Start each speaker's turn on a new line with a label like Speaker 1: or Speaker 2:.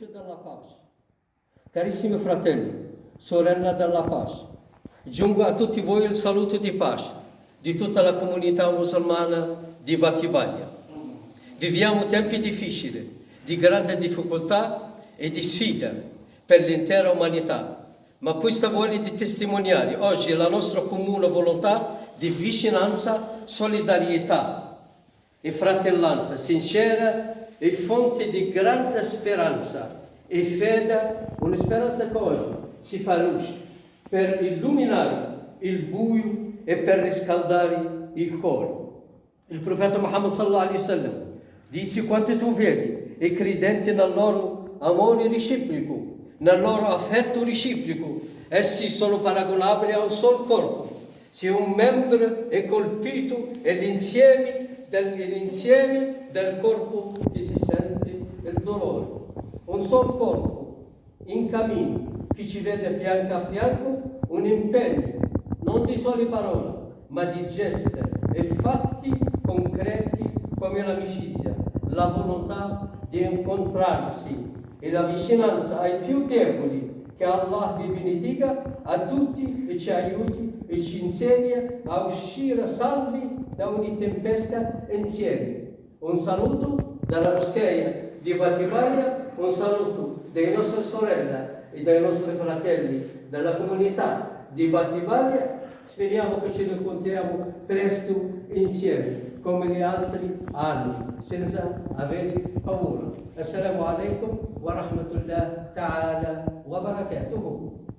Speaker 1: luce della pace. Carissimi fratelli, sorelle della pace, giungo a tutti voi il saluto di pace di tutta la comunità musulmana di Battipaglia. Viviamo tempi difficili, di grande difficoltà e di sfida per l'intera umanità, ma questa voglia di testimoniare oggi la nostra comune volontà di vicinanza, solidarietà e fratellanza sincera e fonte di grande speranza e fede, una speranza che oggi si fa luce per illuminare il buio e per riscaldare il cuore. Il profeta Muhammad sallallahu alaihi wasallam disse quanto tu vedi i credenti nel loro amore reciproco, nel loro affetto reciproco, essi sono paragonabili a un solo corpo. Se un membro è colpito è l'insieme del, del corpo che si sente il dolore. Un solo corpo in cammino che ci vede fianco a fianco, un impegno non di sole parole, ma di gesti e fatti concreti come l'amicizia, la volontà di incontrarsi e la vicinanza ai più deboli. Che Allah vi benedica a tutti e ci aiuti e ci insegni a uscire salvi da ogni tempesta insieme. Un saluto dalla moschea di Battipaglia, un saluto delle nostre sorelle e dei nostri fratelli della comunità di Battipaglia Speriamo che ci incontriamo presto insieme, come gli altri anni, senza avere paura. Assalamu alaikum wa rahmatullah ta'ala wa barakatuhu.